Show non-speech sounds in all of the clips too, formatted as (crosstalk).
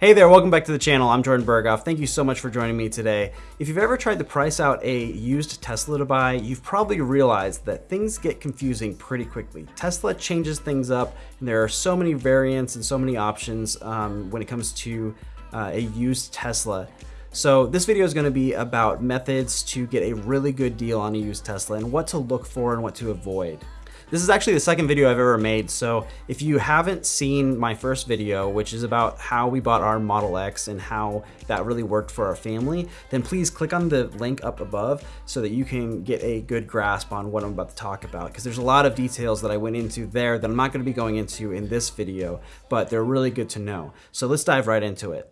Hey there, welcome back to the channel. I'm Jordan Berghoff. Thank you so much for joining me today. If you've ever tried to price out a used Tesla to buy, you've probably realized that things get confusing pretty quickly. Tesla changes things up, and there are so many variants and so many options um, when it comes to uh, a used Tesla. So this video is going to be about methods to get a really good deal on a used Tesla and what to look for and what to avoid. This is actually the second video I've ever made, so if you haven't seen my first video, which is about how we bought our Model X and how that really worked for our family, then please click on the link up above so that you can get a good grasp on what I'm about to talk about, because there's a lot of details that I went into there that I'm not going to be going into in this video, but they're really good to know. So let's dive right into it.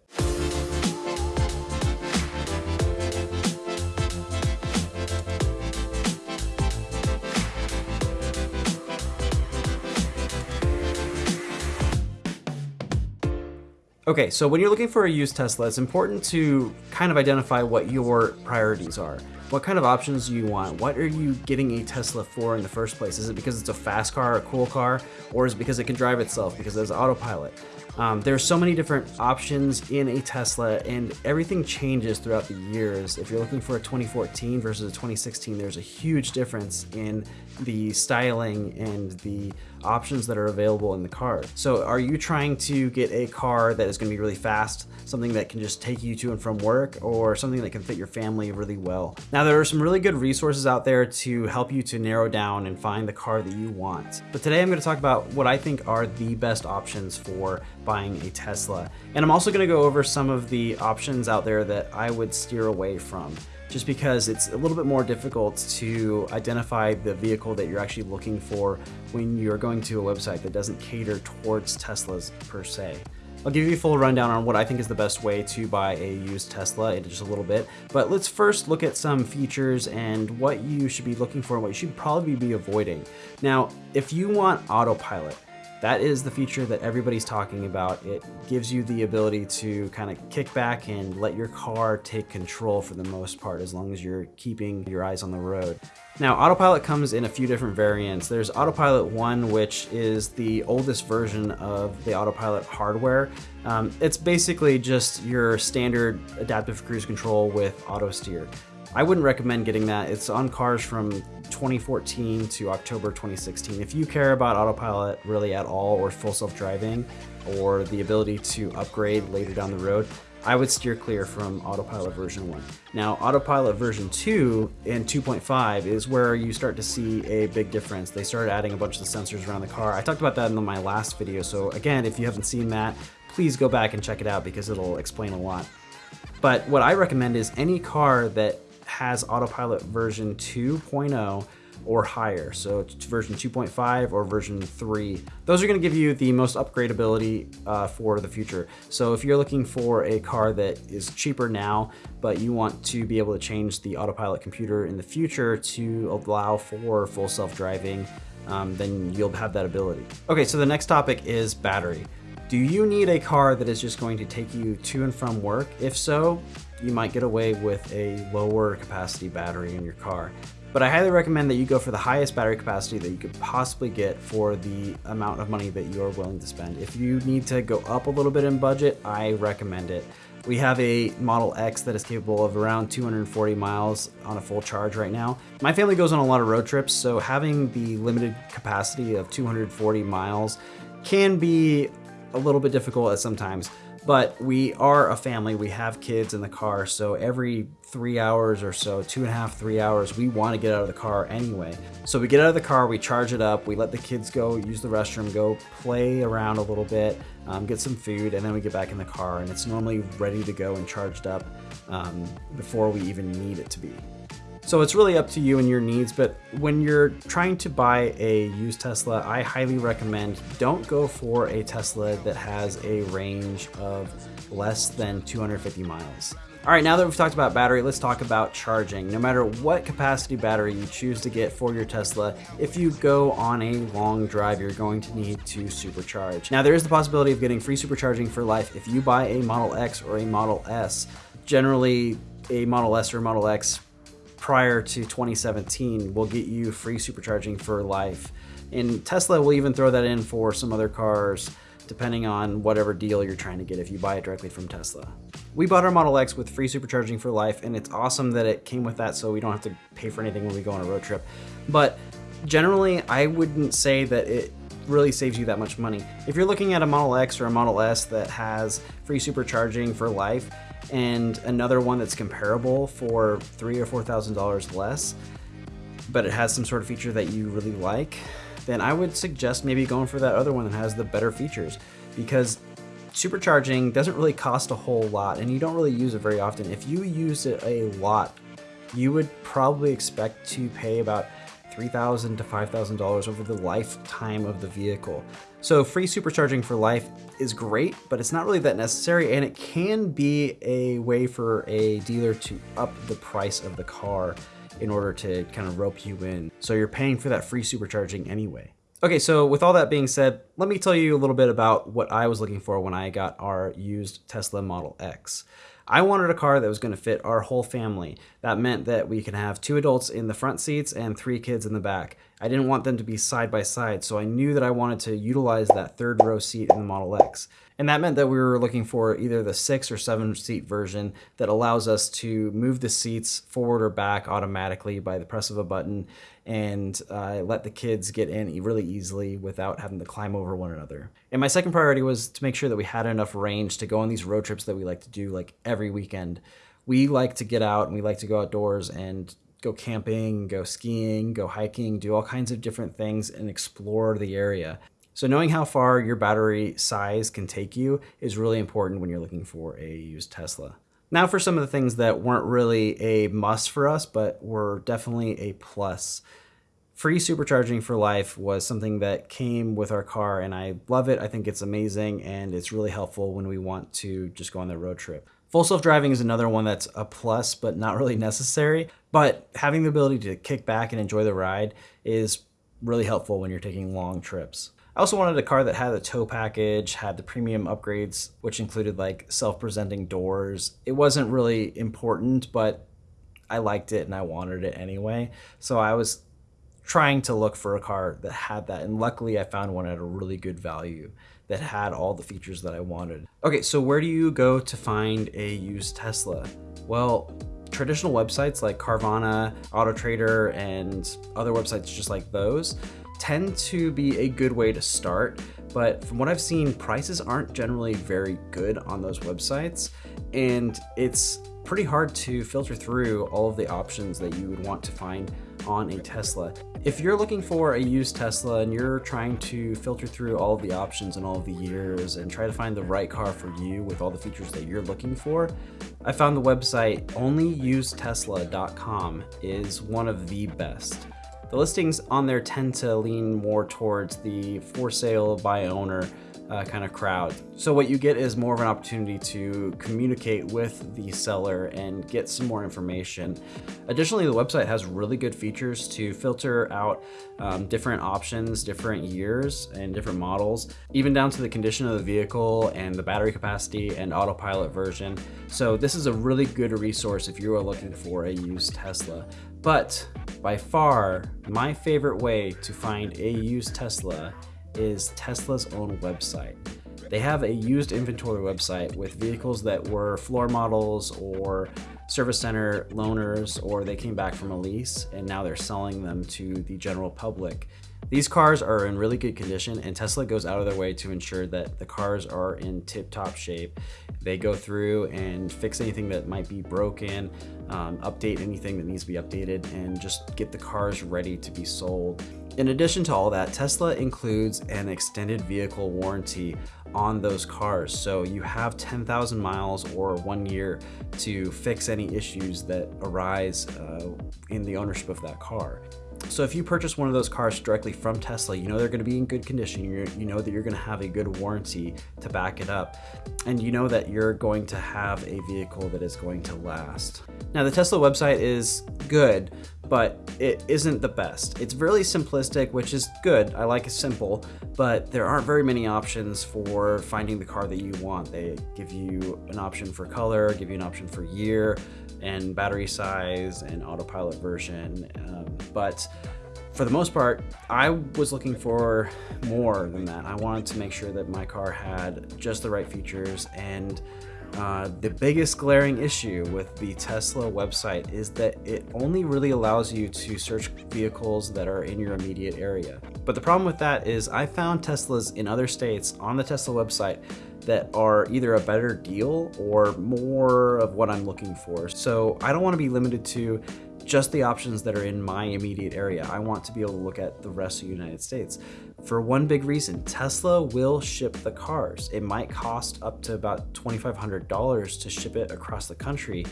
Okay, so when you're looking for a used Tesla, it's important to kind of identify what your priorities are. What kind of options do you want? What are you getting a Tesla for in the first place? Is it because it's a fast car, a cool car, or is it because it can drive itself, because it has autopilot? Um, are so many different options in a Tesla and everything changes throughout the years. If you're looking for a 2014 versus a 2016, there's a huge difference in the styling and the options that are available in the car. So are you trying to get a car that is going to be really fast, something that can just take you to and from work, or something that can fit your family really well? Now there are some really good resources out there to help you to narrow down and find the car that you want. But today I'm going to talk about what I think are the best options for buying a Tesla. And I'm also going to go over some of the options out there that I would steer away from just because it's a little bit more difficult to identify the vehicle that you're actually looking for when you're going to a website that doesn't cater towards Teslas per se. I'll give you a full rundown on what I think is the best way to buy a used Tesla in just a little bit, but let's first look at some features and what you should be looking for and what you should probably be avoiding. Now, if you want autopilot, that is the feature that everybody's talking about. It gives you the ability to kind of kick back and let your car take control for the most part, as long as you're keeping your eyes on the road. Now, Autopilot comes in a few different variants. There's Autopilot 1, which is the oldest version of the Autopilot hardware. Um, it's basically just your standard adaptive cruise control with auto steer. I wouldn't recommend getting that. It's on cars from 2014 to October 2016. If you care about autopilot really at all or full self-driving or the ability to upgrade later down the road, I would steer clear from autopilot version 1. Now autopilot version 2 and 2.5 is where you start to see a big difference. They started adding a bunch of the sensors around the car. I talked about that in my last video, so again, if you haven't seen that, please go back and check it out because it'll explain a lot. But what I recommend is any car that has autopilot version 2.0 or higher. So it's version 2.5 or version 3. Those are going to give you the most upgradability uh, for the future. So if you're looking for a car that is cheaper now, but you want to be able to change the autopilot computer in the future to allow for full self-driving, um, then you'll have that ability. Okay, so the next topic is battery. Do you need a car that is just going to take you to and from work? If so, you might get away with a lower capacity battery in your car. But I highly recommend that you go for the highest battery capacity that you could possibly get for the amount of money that you are willing to spend. If you need to go up a little bit in budget, I recommend it. We have a Model X that is capable of around 240 miles on a full charge right now. My family goes on a lot of road trips, so having the limited capacity of 240 miles can be a little bit difficult at sometimes. But we are a family, we have kids in the car, so every three hours or so, two and a half, three hours, we want to get out of the car anyway. So we get out of the car, we charge it up, we let the kids go use the restroom, go play around a little bit, um, get some food, and then we get back in the car, and it's normally ready to go and charged up um, before we even need it to be. So it's really up to you and your needs, but when you're trying to buy a used Tesla, I highly recommend don't go for a Tesla that has a range of less than 250 miles. All right, now that we've talked about battery, let's talk about charging. No matter what capacity battery you choose to get for your Tesla, if you go on a long drive, you're going to need to supercharge. Now, there is the possibility of getting free supercharging for life if you buy a Model X or a Model S. Generally, a Model S or Model X prior to 2017 will get you free supercharging for life. And Tesla will even throw that in for some other cars depending on whatever deal you're trying to get if you buy it directly from Tesla. We bought our Model X with free supercharging for life, and it's awesome that it came with that so we don't have to pay for anything when we go on a road trip. But generally, I wouldn't say that it really saves you that much money. If you're looking at a Model X or a Model S that has free supercharging for life and another one that's comparable for three or four thousand dollars less, but it has some sort of feature that you really like, then I would suggest maybe going for that other one that has the better features because supercharging doesn't really cost a whole lot and you don't really use it very often. If you use it a lot, you would probably expect to pay about 3,000 to $5,000 over the lifetime of the vehicle. So free supercharging for life is great, but it's not really that necessary and it can be a way for a dealer to up the price of the car in order to kind of rope you in. So you're paying for that free supercharging anyway. Okay, so with all that being said, let me tell you a little bit about what I was looking for when I got our used Tesla Model X. I wanted a car that was going to fit our whole family. That meant that we could have two adults in the front seats and three kids in the back. I didn't want them to be side by side, so I knew that I wanted to utilize that third row seat in the Model X. And that meant that we were looking for either the six or seven seat version that allows us to move the seats forward or back automatically by the press of a button and uh, let the kids get in really easily without having to climb over one another. And my second priority was to make sure that we had enough range to go on these road trips that we like to do like every weekend. We like to get out and we like to go outdoors and go camping, go skiing, go hiking, do all kinds of different things and explore the area. So knowing how far your battery size can take you is really important when you're looking for a used Tesla. Now for some of the things that weren't really a must for us, but were definitely a plus. Free supercharging for life was something that came with our car and I love it. I think it's amazing and it's really helpful when we want to just go on the road trip. Full self-driving is another one that's a plus, but not really necessary. But having the ability to kick back and enjoy the ride is really helpful when you're taking long trips. I also wanted a car that had a tow package, had the premium upgrades, which included like self-presenting doors. It wasn't really important, but I liked it and I wanted it anyway. So I was trying to look for a car that had that. And luckily I found one at a really good value that had all the features that I wanted. Okay, so where do you go to find a used Tesla? Well, traditional websites like Carvana, AutoTrader, and other websites just like those tend to be a good way to start, but from what I've seen, prices aren't generally very good on those websites, and it's pretty hard to filter through all of the options that you would want to find on a Tesla. If you're looking for a used Tesla and you're trying to filter through all the options and all the years and try to find the right car for you with all the features that you're looking for, I found the website onlyusedtesla.com is one of the best. The listings on there tend to lean more towards the for sale by owner uh, kind of crowd. So what you get is more of an opportunity to communicate with the seller and get some more information. Additionally, the website has really good features to filter out um, different options, different years, and different models, even down to the condition of the vehicle and the battery capacity and autopilot version. So this is a really good resource if you are looking for a used Tesla. But by far, my favorite way to find a used Tesla is Tesla's own website. They have a used inventory website with vehicles that were floor models or service center loaners or they came back from a lease and now they're selling them to the general public. These cars are in really good condition and Tesla goes out of their way to ensure that the cars are in tip-top shape. They go through and fix anything that might be broken, um, update anything that needs to be updated, and just get the cars ready to be sold. In addition to all that, Tesla includes an extended vehicle warranty on those cars. So you have 10,000 miles or one year to fix any issues that arise uh, in the ownership of that car. So if you purchase one of those cars directly from Tesla, you know they're going to be in good condition. You're, you know that you're to have a good warranty to back it up. And you know that you're going to have a vehicle that is going to last. Now the Tesla website is good, but it isn't the best. It's really simplistic, which is good. I like it simple, but there aren't very many options for finding the car that you want. They give you an option for color, give you an option for year, and battery size and autopilot version. Um, but for the most part, I was looking for more than that. I wanted to make sure that my car had just the right features and uh, the biggest glaring issue with the Tesla website is that it only really allows you to search vehicles that are in your immediate area. But the problem with that is I found Teslas in other states on the Tesla website that are either a better deal or more of what I'm looking for. So I don't want to be limited to just the options that are in my immediate area. I want to be able to look at the rest of the United States. For one big reason, Tesla will ship the cars. It might cost up to about $2,500 to ship it across the country.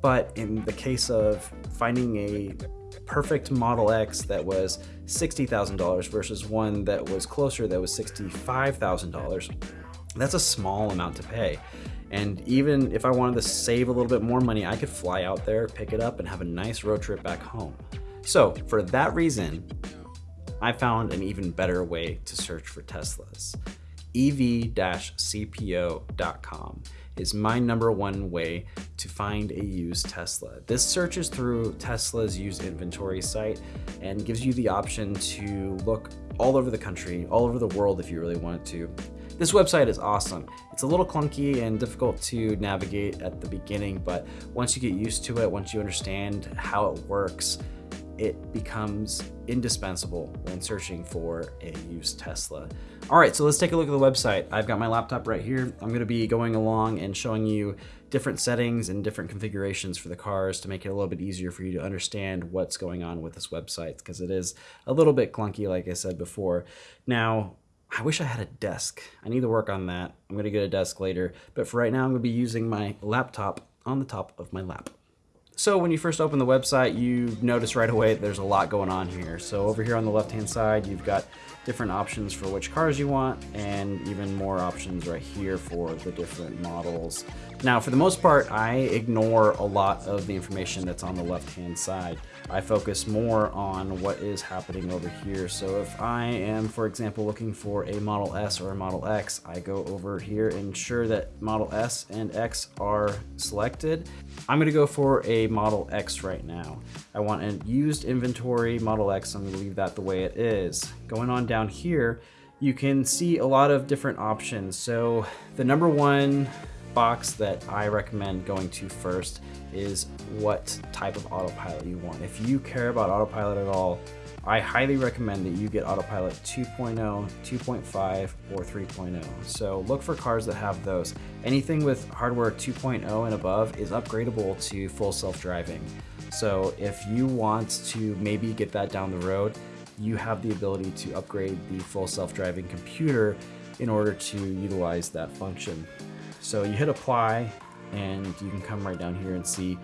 But in the case of finding a perfect Model X that was $60,000 versus one that was closer that was $65,000, that's a small amount to pay. And even if I wanted to save a little bit more money, I could fly out there, pick it up, and have a nice road trip back home. So for that reason, I found an even better way to search for Teslas. ev-cpo.com is my number one way to find a used Tesla. This searches through Tesla's used inventory site and gives you the option to look all over the country, all over the world if you really want to, this website is awesome. It's a little clunky and difficult to navigate at the beginning, but once you get used to it, once you understand how it works, it becomes indispensable when searching for a used Tesla. All right, so let's take a look at the website. I've got my laptop right here. I'm gonna be going along and showing you different settings and different configurations for the cars to make it a little bit easier for you to understand what's going on with this website because it is a little bit clunky, like I said before. Now, I wish I had a desk. I need to work on that. I'm gonna get a desk later, but for right now, I'm gonna be using my laptop on the top of my lap. So when you first open the website, you notice right away there's a lot going on here. So over here on the left-hand side, you've got different options for which cars you want and even more options right here for the different models. Now, for the most part, I ignore a lot of the information that's on the left-hand side. I focus more on what is happening over here. So if I am, for example, looking for a Model S or a Model X, I go over here and ensure that Model S and X are selected. I'm gonna go for a Model X right now. I want a used inventory Model X, I'm gonna leave that the way it is. Going on down here, you can see a lot of different options. So the number one box that I recommend going to first is what type of autopilot you want. If you care about autopilot at all, I highly recommend that you get autopilot 2.0, 2.5, or 3.0. So look for cars that have those. Anything with hardware 2.0 and above is upgradable to full self-driving. So if you want to maybe get that down the road, you have the ability to upgrade the full self-driving computer in order to utilize that function. So you hit apply and you can come right down here and see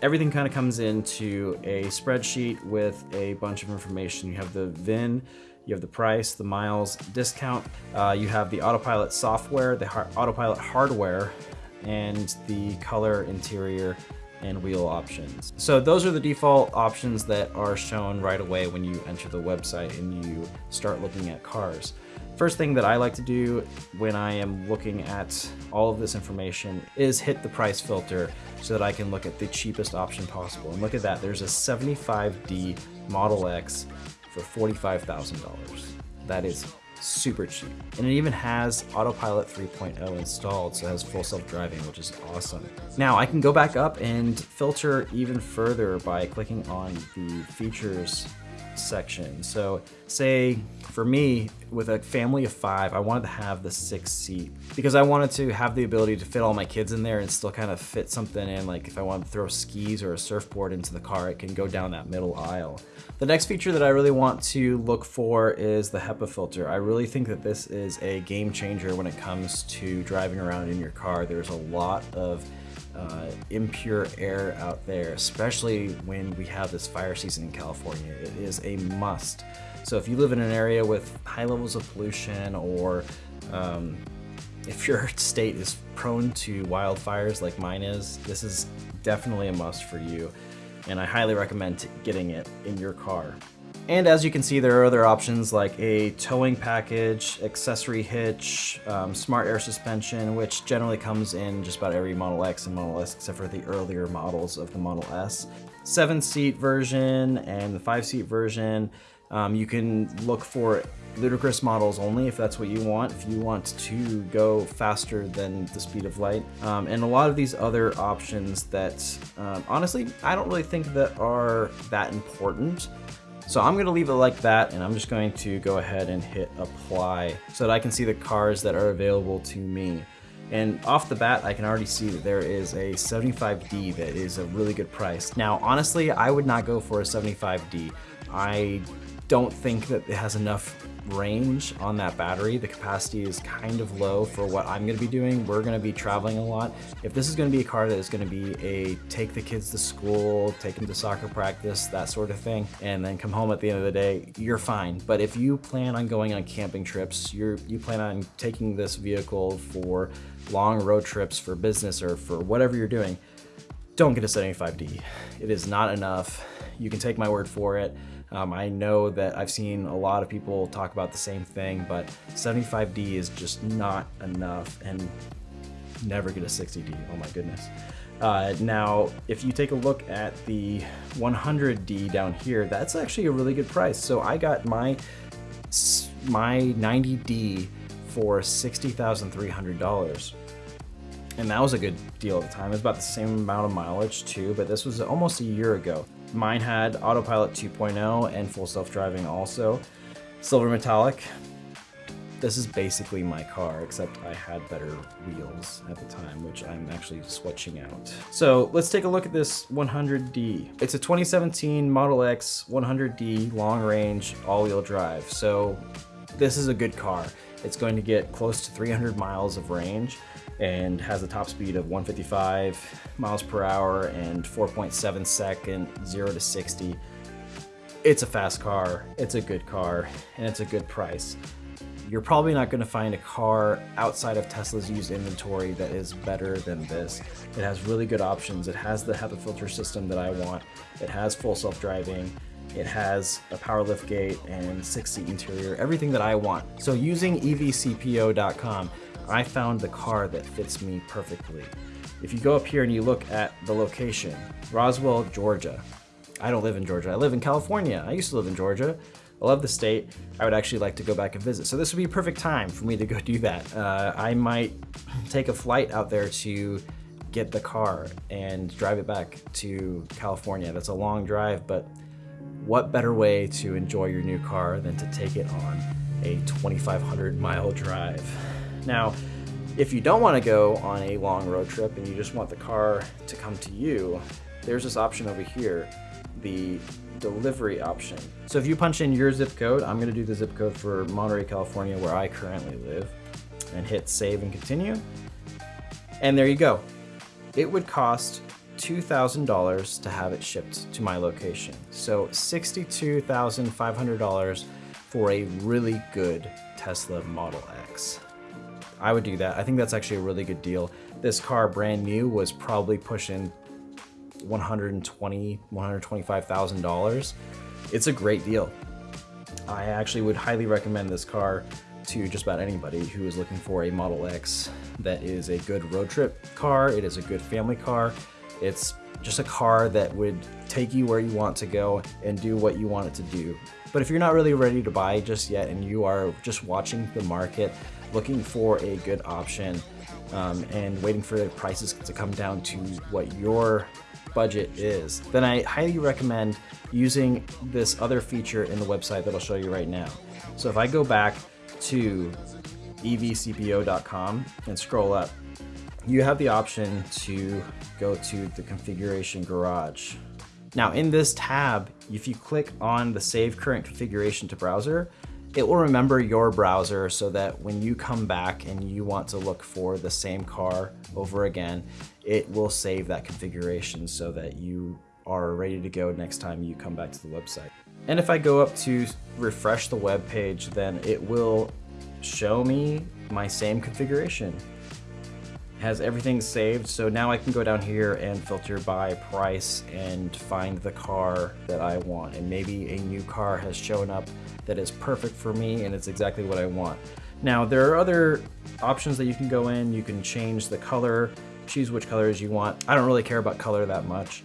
everything kind of comes into a spreadsheet with a bunch of information. You have the VIN, you have the price, the miles, discount, uh, you have the autopilot software, the autopilot hardware, and the color, interior, and wheel options. So those are the default options that are shown right away when you enter the website and you start looking at cars. First thing that I like to do when I am looking at all of this information is hit the price filter so that I can look at the cheapest option possible. And look at that, there's a 75D Model X for $45,000. That is super cheap. And it even has Autopilot 3.0 installed, so it has full self-driving, which is awesome. Now I can go back up and filter even further by clicking on the features section. So say for me, with a family of five, I wanted to have the six seat because I wanted to have the ability to fit all my kids in there and still kind of fit something in. Like if I wanted to throw skis or a surfboard into the car, it can go down that middle aisle. The next feature that I really want to look for is the HEPA filter. I really think that this is a game changer when it comes to driving around in your car. There's a lot of uh, impure air out there, especially when we have this fire season in California. It is a must. So if you live in an area with high levels of pollution or um, if your (laughs) state is prone to wildfires like mine is, this is definitely a must for you. And I highly recommend getting it in your car. And as you can see, there are other options like a towing package, accessory hitch, um, smart air suspension, which generally comes in just about every Model X and Model S except for the earlier models of the Model S. Seven seat version and the five seat version. Um, you can look for ludicrous models only if that's what you want, if you want to go faster than the speed of light. Um, and a lot of these other options that um, honestly, I don't really think that are that important. So I'm gonna leave it like that and I'm just going to go ahead and hit apply so that I can see the cars that are available to me. And off the bat, I can already see that there is a 75D that is a really good price. Now, honestly, I would not go for a 75D. I don't think that it has enough range on that battery. The capacity is kind of low for what I'm gonna be doing. We're gonna be traveling a lot. If this is gonna be a car that is gonna be a take the kids to school, take them to soccer practice, that sort of thing, and then come home at the end of the day, you're fine. But if you plan on going on camping trips, you're, you plan on taking this vehicle for long road trips for business or for whatever you're doing, don't get a 75D. It is not enough. You can take my word for it. Um, I know that I've seen a lot of people talk about the same thing, but 75D is just not enough and never get a 60D, oh my goodness. Uh, now, if you take a look at the 100D down here, that's actually a really good price. So I got my, my 90D for $60,300. And that was a good deal at the time. It was about the same amount of mileage too, but this was almost a year ago. Mine had Autopilot 2.0 and full self-driving also. Silver metallic. This is basically my car, except I had better wheels at the time, which I'm actually switching out. So let's take a look at this 100D. It's a 2017 Model X 100D long range all-wheel drive. So this is a good car. It's going to get close to 300 miles of range and has a top speed of 155 miles per hour and 4.7 second 0 to 60. It's a fast car, it's a good car, and it's a good price. You're probably not going to find a car outside of Tesla's used inventory that is better than this. It has really good options. It has the HEPA filter system that I want. It has full self-driving. It has a power lift gate and six seat interior, everything that I want. So using evcpo.com, I found the car that fits me perfectly. If you go up here and you look at the location, Roswell, Georgia. I don't live in Georgia, I live in California. I used to live in Georgia. I love the state. I would actually like to go back and visit. So this would be a perfect time for me to go (laughs) do that. Uh, I might take a flight out there to get the car and drive it back to California. That's a long drive, but what better way to enjoy your new car than to take it on a 2,500 mile drive? Now, if you don't want to go on a long road trip and you just want the car to come to you, there's this option over here, the delivery option. So if you punch in your zip code, I'm going to do the zip code for Monterey, California, where I currently live, and hit save and continue. And there you go. It would cost $2,000 to have it shipped to my location. So $62,500 for a really good Tesla Model X. I would do that. I think that's actually a really good deal. This car, brand new, was probably pushing 120, 125,000 dollars. It's a great deal. I actually would highly recommend this car to just about anybody who is looking for a Model X that is a good road trip car. It is a good family car. It's just a car that would take you where you want to go and do what you want it to do. But if you're not really ready to buy just yet and you are just watching the market, looking for a good option um, and waiting for the prices to come down to what your budget is, then I highly recommend using this other feature in the website that I'll show you right now. So if I go back to evcpo.com and scroll up, you have the option to go to the configuration garage. Now in this tab, if you click on the save current configuration to browser, it will remember your browser so that when you come back and you want to look for the same car over again, it will save that configuration so that you are ready to go next time you come back to the website. And if I go up to refresh the web page, then it will show me my same configuration. Has everything saved, so now I can go down here and filter by price and find the car that I want. And maybe a new car has shown up that is perfect for me and it's exactly what I want. Now there are other options that you can go in. You can change the color, choose which colors you want. I don't really care about color that much.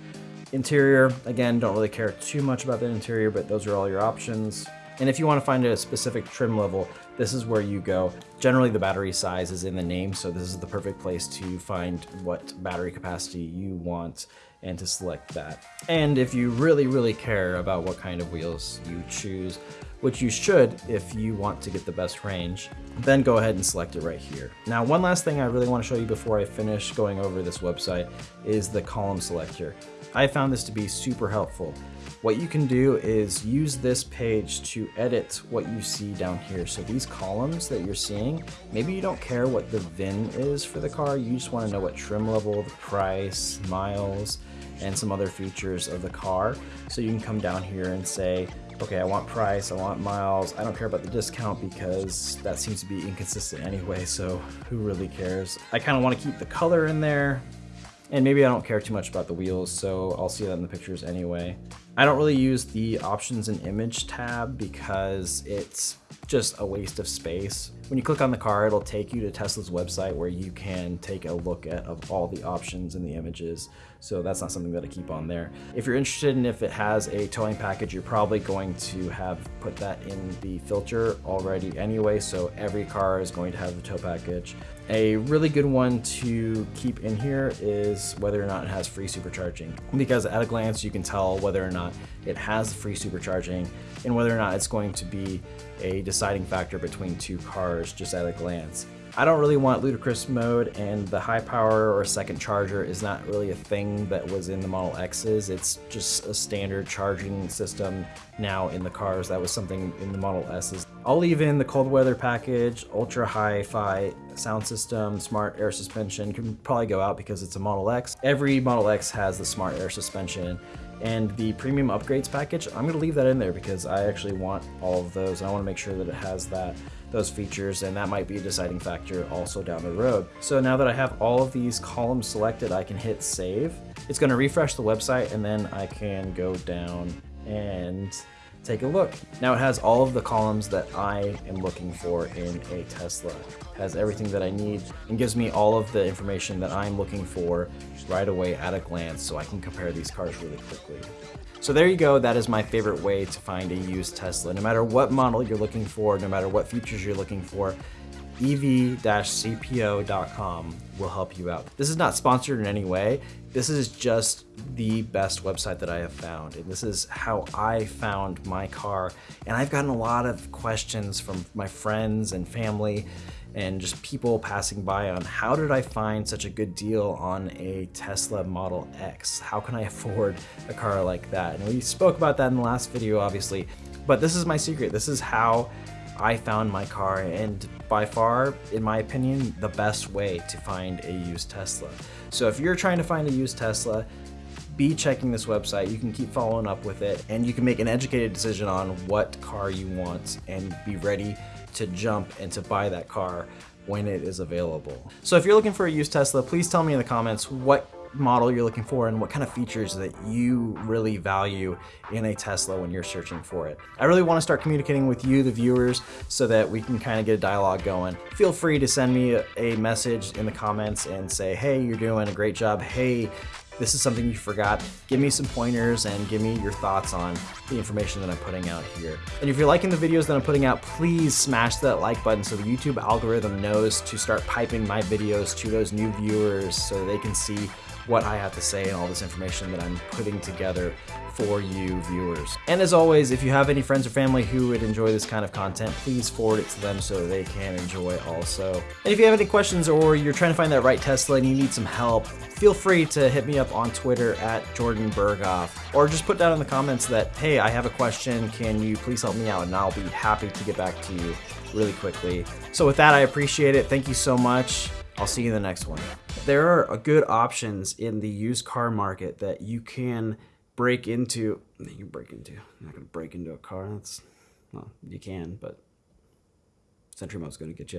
Interior, again, don't really care too much about the interior, but those are all your options. And if you want to find a specific trim level, this is where you go. Generally, the battery size is in the name, so this is the perfect place to find what battery capacity you want and to select that. And if you really, really care about what kind of wheels you choose, which you should if you want to get the best range, then go ahead and select it right here. Now, one last thing I really want to show you before I finish going over this website is the column selector. I found this to be super helpful. What you can do is use this page to edit what you see down here. So these columns that you're seeing, maybe you don't care what the VIN is for the car, you just want to know what trim level, the price, miles, and some other features of the car. So you can come down here and say, okay, I want price, I want miles, I don't care about the discount because that seems to be inconsistent anyway, so who really cares? I kind of want to keep the color in there, and maybe I don't care too much about the wheels, so I'll see that in the pictures anyway. I don't really use the options and image tab because it's just a waste of space. When you click on the car, it'll take you to Tesla's website where you can take a look at of all the options and the images. So that's not something that I keep on there. If you're interested in if it has a towing package, you're probably going to have put that in the filter already anyway. So every car is going to have the tow package. A really good one to keep in here is whether or not it has free supercharging because at a glance you can tell whether or not it has free supercharging and whether or not it's going to be a deciding factor between two cars just at a glance. I don't really want ludicrous mode and the high power or second charger is not really a thing that was in the Model X's. It's just a standard charging system now in the cars. That was something in the Model S's. I'll leave in the cold weather package, ultra hi-fi sound system, smart air suspension can probably go out because it's a Model X. Every Model X has the smart air suspension and the premium upgrades package, I'm gonna leave that in there because I actually want all of those. I wanna make sure that it has that those features and that might be a deciding factor also down the road. So now that I have all of these columns selected, I can hit save. It's gonna refresh the website and then I can go down and take a look. Now it has all of the columns that I am looking for in a Tesla. It has everything that I need and gives me all of the information that I'm looking for right away at a glance so I can compare these cars really quickly. So there you go, that is my favorite way to find a used Tesla. No matter what model you're looking for, no matter what features you're looking for, ev-cpo.com will help you out. This is not sponsored in any way. This is just the best website that I have found. And this is how I found my car. And I've gotten a lot of questions from my friends and family and just people passing by on how did I find such a good deal on a Tesla Model X? How can I afford a car like that? And we spoke about that in the last video, obviously, but this is my secret. This is how I found my car and by far, in my opinion, the best way to find a used Tesla. So if you're trying to find a used Tesla, be checking this website. You can keep following up with it and you can make an educated decision on what car you want and be ready to jump and to buy that car when it is available. So if you're looking for a used Tesla, please tell me in the comments what model you're looking for and what kind of features that you really value in a Tesla when you're searching for it. I really want to start communicating with you, the viewers, so that we can kind of get a dialogue going. Feel free to send me a message in the comments and say, hey, you're doing a great job. Hey, this is something you forgot, give me some pointers and give me your thoughts on the information that I'm putting out here. And if you're liking the videos that I'm putting out, please smash that like button so the YouTube algorithm knows to start piping my videos to those new viewers so they can see what I have to say and all this information that I'm putting together for you viewers. And as always, if you have any friends or family who would enjoy this kind of content, please forward it to them so they can enjoy also. And if you have any questions or you're trying to find that right Tesla and you need some help, feel free to hit me up on Twitter at Jordan Berghoff, or just put down in the comments that, hey, I have a question, can you please help me out? And I'll be happy to get back to you really quickly. So with that, I appreciate it. Thank you so much. I'll see you in the next one. There are uh, good options in the used car market that you can break into. You can break into. You're not going to break into a car. That's well, you can, but Sentry mode's going to get you.